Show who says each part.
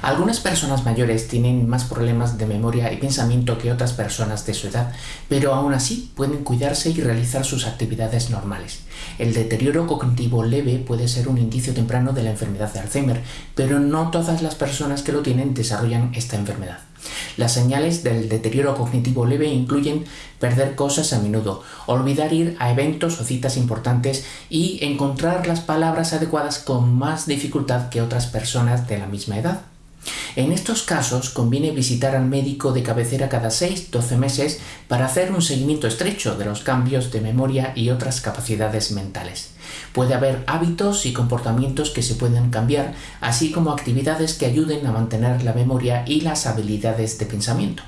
Speaker 1: Algunas personas mayores tienen más problemas de memoria y pensamiento que otras personas de su edad, pero aún así pueden cuidarse y realizar sus actividades normales. El deterioro cognitivo leve puede ser un indicio temprano de la enfermedad de Alzheimer, pero no todas las personas que lo tienen desarrollan esta enfermedad. Las señales del deterioro cognitivo leve incluyen perder cosas a menudo, olvidar ir a eventos o citas importantes y encontrar las palabras adecuadas con más dificultad que otras personas de la misma edad. En estos casos conviene visitar al médico de cabecera cada 6-12 meses para hacer un seguimiento estrecho de los cambios de memoria y otras capacidades mentales. Puede haber hábitos y comportamientos que se pueden cambiar, así como actividades que ayuden a mantener la memoria y las habilidades de pensamiento.